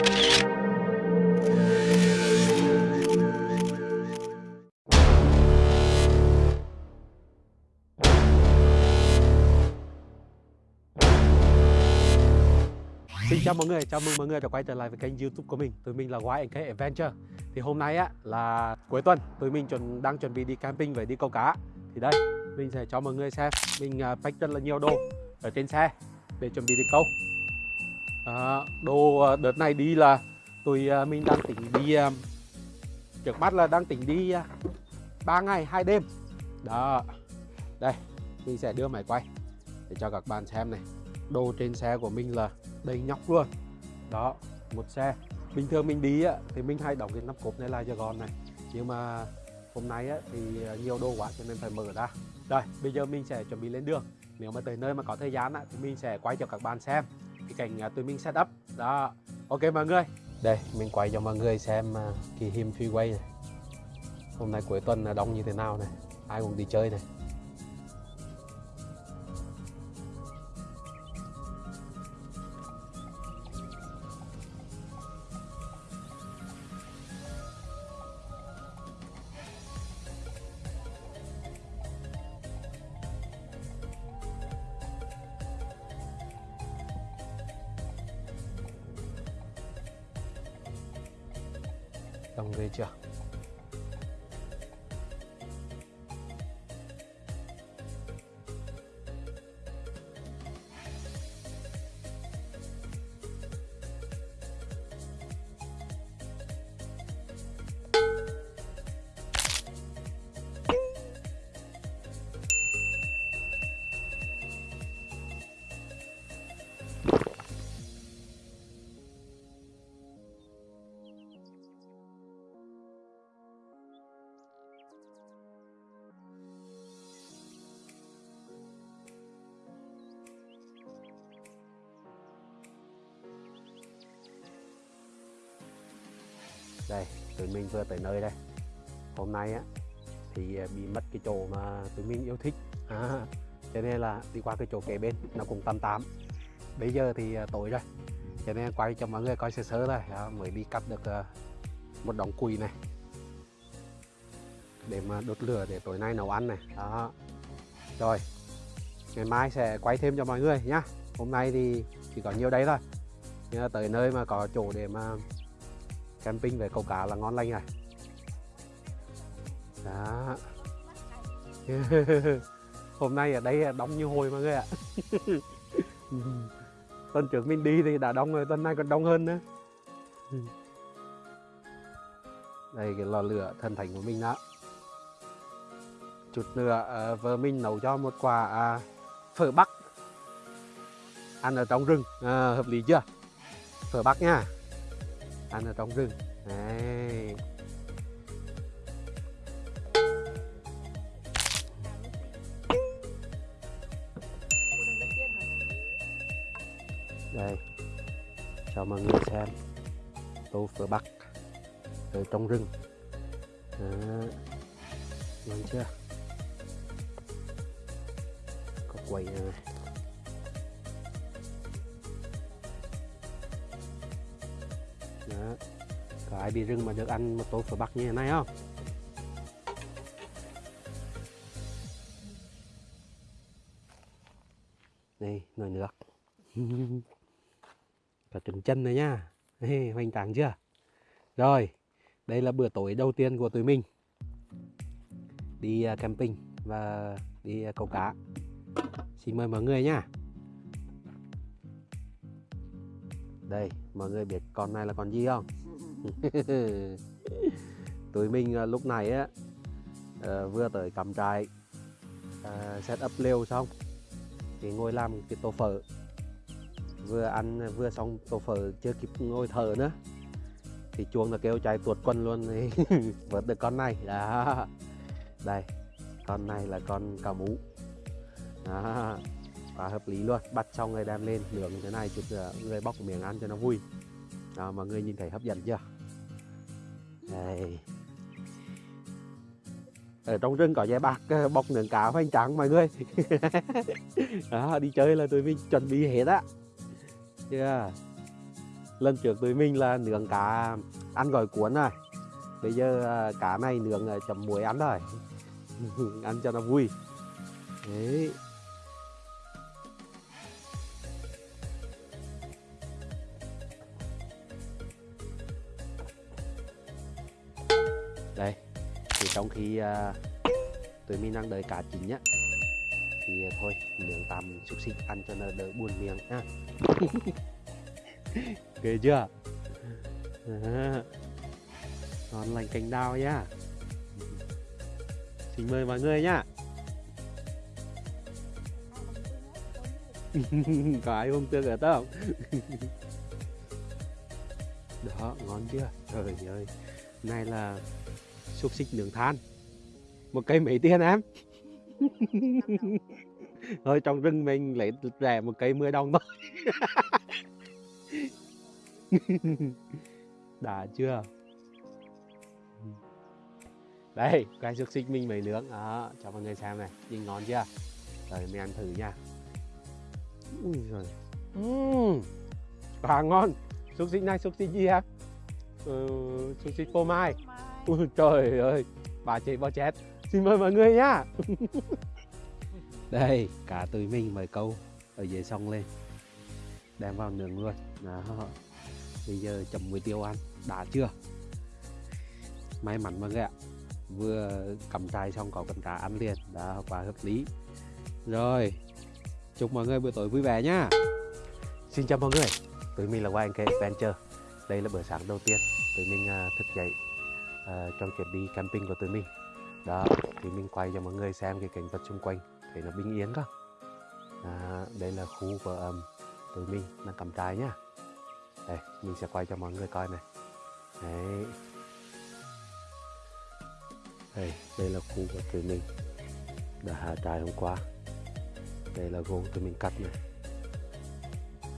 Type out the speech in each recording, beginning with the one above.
Xin chào mọi người, chào mừng mọi người đã quay trở lại với kênh youtube của mình. Tụi mình là YNK Adventure. Thì hôm nay á là cuối tuần Tụi mình chuẩn, đang chuẩn bị đi camping và đi câu cá. Thì đây, mình sẽ cho mọi người xem. Mình uh, pack rất là nhiều đồ ở trên xe Để chuẩn bị đi câu à, Đồ ờ, đợt này đi là Tụi ờ, mình đang tính đi ờ, Trước mắt là đang tính đi 3 ngày hai đêm. Đó Đây, mình sẽ đưa máy quay Để cho các bạn xem này. Đồ trên xe của mình là đầy nhóc luôn. Đó một xe. Bình thường mình đi á, thì mình hay đóng cái nắp cốp này là cho gọn này. Nhưng mà hôm nay á, thì nhiều đồ quá cho nên phải mở ra. Rồi bây giờ mình sẽ chuẩn bị lên đường. Nếu mà tới nơi mà có thời gian á, thì mình sẽ quay cho các bạn xem cái cảnh à, tụi mình set up. Đó. Ok mọi người. Đây, mình quay cho mọi người xem à, kỳ him freeway này. Hôm nay cuối tuần là đông như thế nào này. Ai cũng đi chơi này. Đông ghê chưa đây tụi mình vừa tới nơi đây. Hôm nay á thì à, bị mất cái chỗ mà tụi mình yêu thích. À, cho nên là đi qua cái chỗ kế bên nó cũng tầm tám bây giờ thì à, tối rồi. Cho nên quay cho mọi người coi sơ sơ thôi. À, mới đi cắt được à, một đống cùi này. Để mà đốt lửa để tối nay nấu ăn này. Đó. Rồi ngày mai sẽ quay thêm cho mọi người nhá. Hôm nay thì chỉ có nhiều đấy thôi. Nhưng tới nơi mà có chỗ để mà camping về câu cá là ngon lành này. Đó. Hôm nay ở đây đông như hồi mọi người ạ. Tuần trước mình đi thì đã đông rồi tuần này còn đông hơn nữa. Đây cái lò lửa thần thánh của mình đó. Chút nữa ờ, vợ mình nấu cho một quả à, phở bắc ăn ở trong rừng à, hợp lý chưa? Phở bắc nha ăn ở trong rừng. Đấy. đây. Cho mọi người xem. Tô phở bắc. Ở trong rừng. Đó. ngon chưa? Có quầy này. Đó. Có ai bị rừng mà được ăn một tô phở bắc như thế này không? Đây, nồi nước Cả trứng chân này nhá hey, Hoành tráng chưa? Rồi, đây là bữa tối đầu tiên của tụi mình Đi à, camping và đi à, câu cá Xin mời mọi người nhá Đây, mọi người biết con này là con gì không? Tụi mình uh, lúc này á uh, vừa tới cắm trại uh, set up lều xong thì ngồi làm cái tô phở. Vừa ăn vừa xong tô phở chưa kịp ngồi thở nữa thì chuông là kêu chạy tuột quân luôn. Thì vớt được con này. Đó. Đây con này là con cào mú đó quá hợp lý luôn bắt xong người đem lên nướng như thế này chút ờ, người bóc miếng ăn cho nó vui. Đó, mọi người nhìn thấy hấp dẫn chưa? Đây. Ở trong rừng có dây bạc ờ, bọc nướng cá hoành tráng mọi người. Đó, đi chơi là tụi mình chuẩn bị hết á. Chưa? Lần trước tụi mình là nướng cá ăn gỏi cuốn rồi. Bây giờ ờ, cá này nướng chấm muối ăn rồi ăn cho nó vui. Đấy. Đây thì trong khi uh, tụi mình đang đợi cá chín nhá thì thôi miếng tạm xúc xích ăn cho nó đỡ buồn miệng ha. Ghê chưa? À, ngon lành cành đào nhá. Xin mời mọi người nhá. Có ai không tương ở không đó ngon chưa? Trời ơi này là xúc xích nướng than. Một cây mấy tiền em? Thôi trong rừng mình lấy rẻ một cây 10 đồng thôi. Đã chưa? Đây cái xúc xích mình mới nướng. Đó cho mọi người xem này. Nhìn ngon chưa? Rồi mình ăn thử nha. Ui rồi uhm, quá ngon. Xúc xích này xúc xích gì em ừ, xích phô mai. Ui trời ơi bà chị bao chết xin mời mọi người nhá. Đây cả tụi mình mời câu ở dưới sông lên. Đem vào nướng luôn. Đó. Bây giờ chấm muối tiêu ăn. Đã chưa? May mắn mọi người ạ. Vừa cầm trai xong có con cá ăn liền. Đã quá hợp lý. Rồi chúc mọi người buổi tối vui vẻ nhá. Xin chào mọi người. Tụi mình là YNK Adventure đây là bữa sáng đầu tiên tụi mình uh, thức dậy uh, trong chuyến đi camping của tụi mình. Đó thì mình quay cho mọi người xem cái cảnh vật xung quanh thấy nó bình yên không à, đây là khu của um, tụi mình đang cầm trai nhá. Đây mình sẽ quay cho mọi người coi này. Đấy. Đây đây là khu của tụi mình đã hạ trại hôm qua. Đây là gỗ tụi mình cắt này.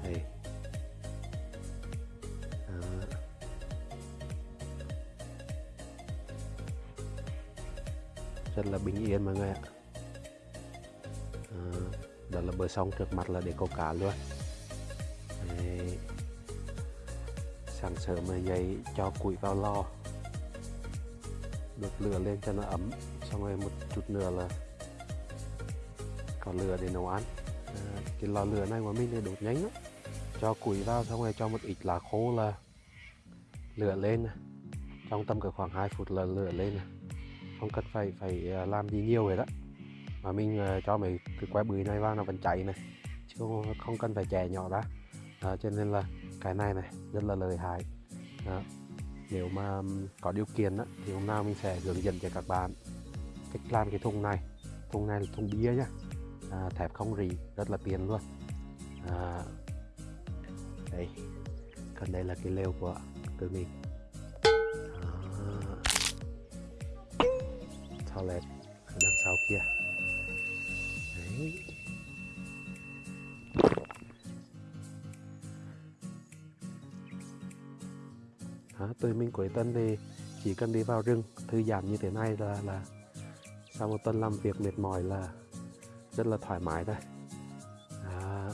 Đây. Rất là bình yên mọi người ạ. À, đó là bờ sông trước mặt là để câu cá luôn. Đấy. sáng sớm mà dậy cho củi vào lò. Đốt lửa lên cho nó ấm xong rồi một chút nữa là có lửa để nấu ăn. À, cái lò lửa này của mình thì đốt nhanh lắm. Cho củi vào xong rồi cho một ít lá khô là lửa lên trong tầm cỡ khoảng 2 phút là lửa lên không cần phải phải ờ, làm gì nhiều hết đó. Mà mình ờ, cho mấy cái que bưởi này vào nó vẫn chạy này chứ không, không cần phải chè nhỏ ra. À, cho nên là cái này này rất là lợi hại. Đó. nếu mà có điều kiện đó, thì hôm nào mình sẽ hướng dẫn cho các bạn cách làm cái thùng này. Thùng này là thùng bia nhá. À, thép không rỉ rất là tiền luôn. À, đây còn đây là cái lều của tụi mình. Toilet ở đằng sau kia. Đấy. Đó, tụi mình cuối tuần thì chỉ cần đi vào rừng thư giãn như thế này là là sau một tuần làm việc mệt mỏi là rất là thoải mái đây à,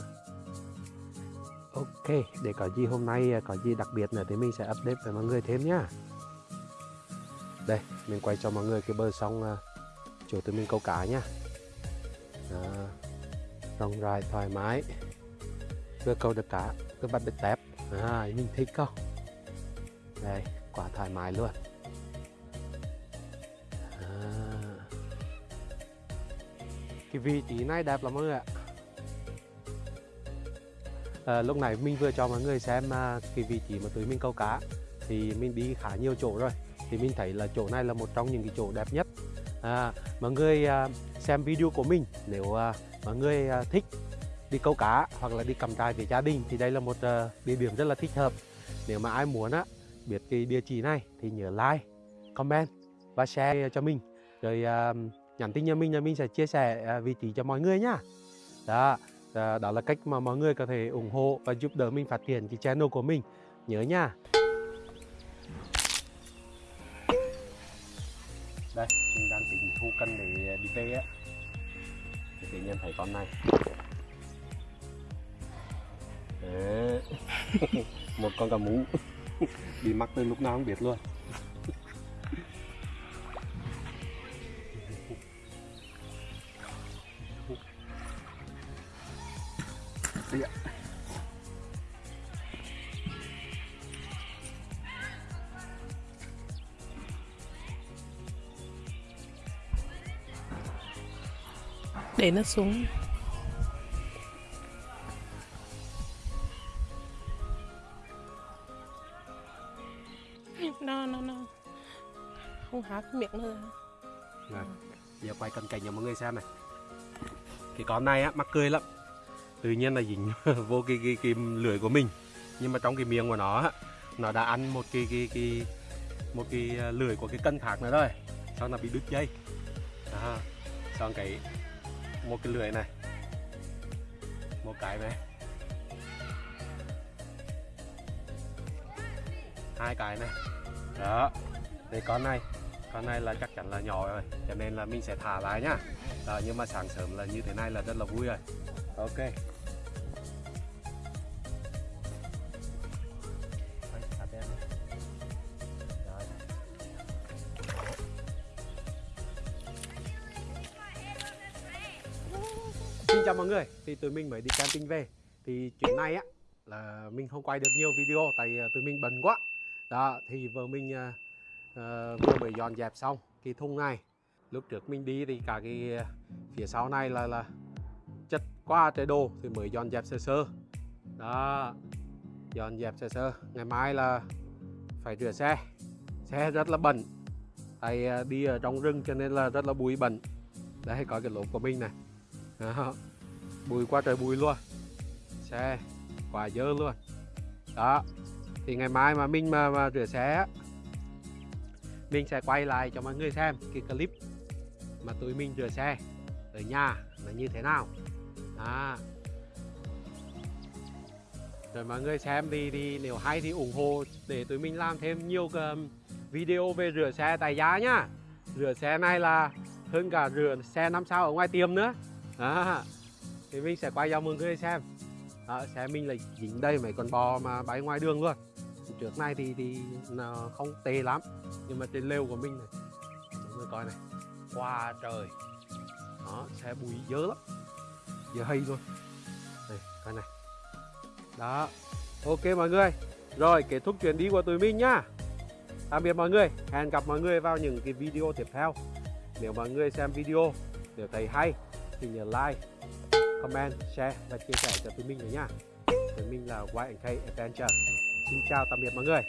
ok để có gì hôm nay à, có gì đặc biệt nữa thì mình sẽ update với mọi người thêm nhá đây mình quay cho mọi người cái bờ sông à, chỗ tụi mình câu cá nhá. À, rộng rãi thoải mái. Vừa câu được cá vừa bắt được tép. À, mình thích không? Đây quả thoải mái luôn. À. cái vị trí này đẹp lắm mọi người ạ. À, lúc này mình vừa cho mọi người xem uh, cái vị trí mà tụi mình câu cá thì mình đi khá nhiều chỗ rồi thì mình thấy là chỗ này là một trong những cái chỗ đẹp nhất. À, mọi người à, xem video của mình nếu à, mọi người à, thích đi câu cá hoặc là đi cầm trại với gia đình thì đây là một à, địa điểm rất là thích hợp. Nếu mà ai muốn á biết cái địa chỉ này thì nhớ like comment và share cho mình. Rồi à, nhắn tin cho mình là mình sẽ chia sẻ à, vị trí cho mọi người nhá đó à, đó là cách mà mọi người có thể ủng hộ và giúp đỡ mình phát triển cái channel của mình. Nhớ nha. Đây mình đang tính thu cân để đi về á. Thì tự nhiên thấy con này. Một con cá mú. Bị mắc từ lúc nào không biết luôn. Để nó xuống. Nó nó nó không há cái miệng nữa. Này, giờ quay cận cảnh cho mọi người xem này. Cái con này á mắc cười lắm. Tự nhiên là dính vô cái, cái, cái lưỡi của mình. Nhưng mà trong cái miệng của nó á, nó đã ăn một cái cái cái một cái à, lưỡi của cái cân khác nữa rồi. Xong là bị đứt dây. Đó. xong cái một cái lưỡi này. Một cái này. Hai cái này. Đó. Thì con này. Con này là chắc chắn là nhỏ rồi cho nên là mình sẽ thả lại nhá. Đó, nhưng mà sáng sớm là như thế này là rất là vui rồi. Ok. Mọi người, thì tụi mình mới đi camping về. Thì chuyến này á là mình không quay được nhiều video tại ờ, tụi mình bận quá. Đó, thì vợ mình uh, vừa mới dọn dẹp xong cái thùng này. Lúc trước mình đi thì cả cái phía sau này là là chất quá trời đồ thì mới dọn dẹp sơ sơ. Đó, dọn dẹp sơ sơ. Ngày mai là phải rửa xe. Xe rất là bẩn. Tại uh, đi ở trong rừng cho nên là rất là bụi bẩn. Đây có cái lốp của mình này. Đó bùi qua trời bùi luôn. Xe quá dơ luôn. Đó thì ngày mai mà mình mà, mà rửa xe á, mình sẽ quay lại cho mọi người xem cái clip mà tụi mình rửa xe ở nhà là như thế nào. Đó. rồi mọi người xem đi đi nếu hay thì ủng hộ để tụi mình làm thêm nhiều cái um, video về rửa xe tại giá nhá. Rửa xe này là hơn cả rửa xe năm sao ở ngoài tiệm nữa. À thì mình sẽ quay cho mừng người xem. Đó, xe mình là dính đây mấy con bò mà bay ngoài đường luôn. Trước này thì thì không tệ lắm nhưng mà trên lều của mình này mọi người coi này qua trời. Đó xe bụi dơ lắm dơ hay luôn. Đây coi này. Đó ok mọi người. Rồi kết thúc chuyến đi của tụi mình nhá. Tạm biệt mọi người. Hẹn gặp mọi người vào những cái video tiếp theo. Nếu mọi người xem video nếu thấy hay thì nhớ like, comment, share và chia sẻ cho tụi mình nữa nha. Tụi mình là YNK Adventure. Xin chào tạm biệt mọi người.